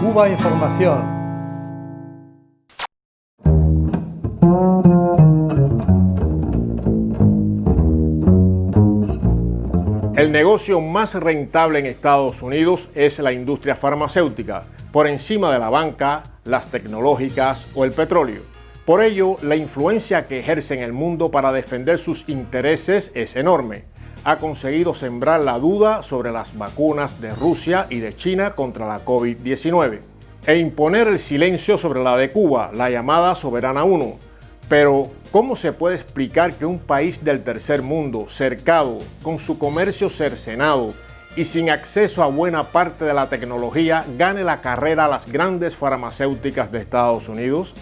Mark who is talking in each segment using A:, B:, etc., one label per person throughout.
A: Cuba Información.
B: El negocio más rentable en Estados Unidos es la industria farmacéutica, por encima de la banca, las tecnológicas o el petróleo. Por ello, la influencia que ejerce en el mundo para defender sus intereses es enorme. Ha conseguido sembrar la duda sobre las vacunas de Rusia y de China contra la COVID-19 e imponer el silencio sobre la de Cuba, la llamada Soberana 1. Pero, ¿cómo se puede explicar que un país del tercer mundo, cercado, con su comercio cercenado y sin acceso a buena parte de la tecnología, gane la carrera a las grandes farmacéuticas de Estados Unidos?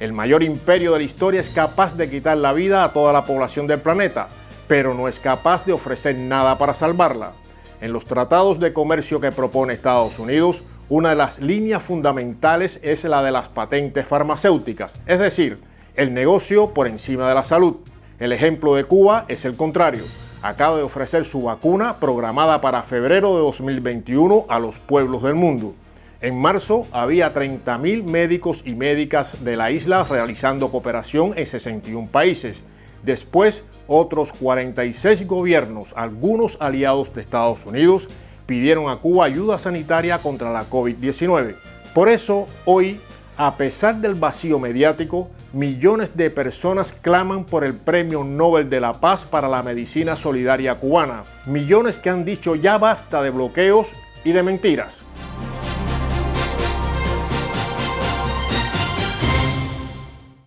B: El mayor imperio de la historia es capaz de quitar la vida a toda la población del planeta, pero no es capaz de ofrecer nada para salvarla. En los tratados de comercio que propone Estados Unidos, una de las líneas fundamentales es la de las patentes farmacéuticas, es decir, el negocio por encima de la salud. El ejemplo de Cuba es el contrario. Acaba de ofrecer su vacuna programada para febrero de 2021 a los pueblos del mundo. En marzo había 30.000 médicos y médicas de la isla realizando cooperación en 61 países. Después, otros 46 gobiernos, algunos aliados de Estados Unidos, pidieron a Cuba ayuda sanitaria contra la COVID-19. Por eso, hoy, a pesar del vacío mediático, millones de personas claman por el Premio Nobel de la Paz para la Medicina Solidaria Cubana. Millones que han dicho ya basta de bloqueos y de mentiras.